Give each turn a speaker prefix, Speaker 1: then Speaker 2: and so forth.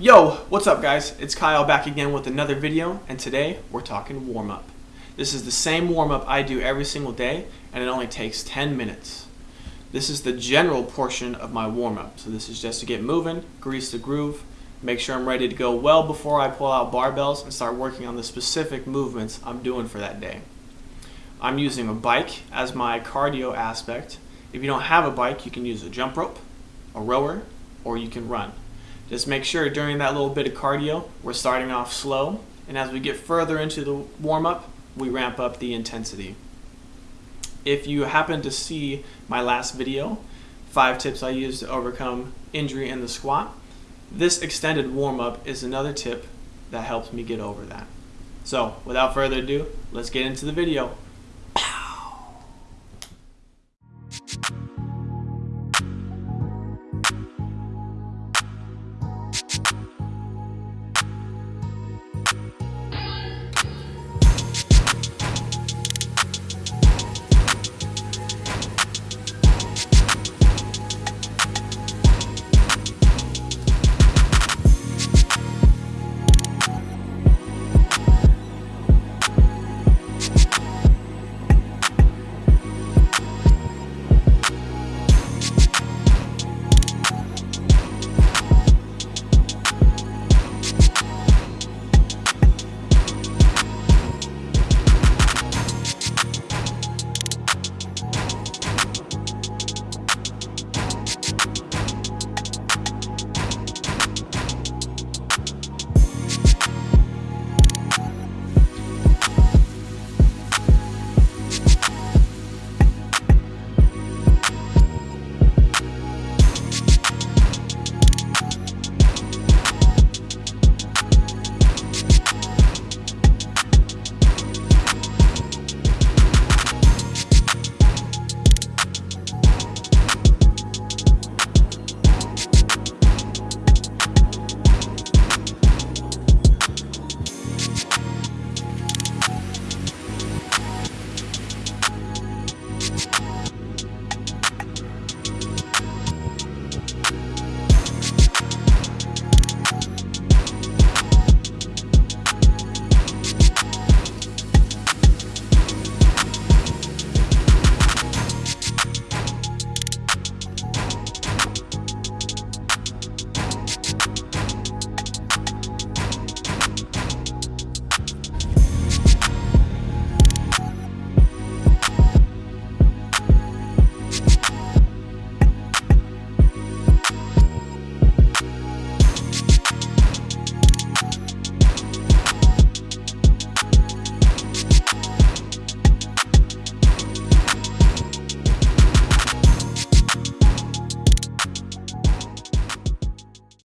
Speaker 1: Yo, what's up guys? It's Kyle back again with another video and today we're talking warm up. This is the same warm up I do every single day and it only takes 10 minutes. This is the general portion of my warm up. So this is just to get moving, grease the groove, make sure I'm ready to go well before I pull out barbells and start working on the specific movements I'm doing for that day. I'm using a bike as my cardio aspect. If you don't have a bike, you can use a jump rope, a rower, or you can run. Just make sure during that little bit of cardio, we're starting off slow, and as we get further into the warm up, we ramp up the intensity. If you happen to see my last video, five tips I use to overcome injury in the squat, this extended warm up is another tip that helps me get over that. So without further ado, let's get into the video.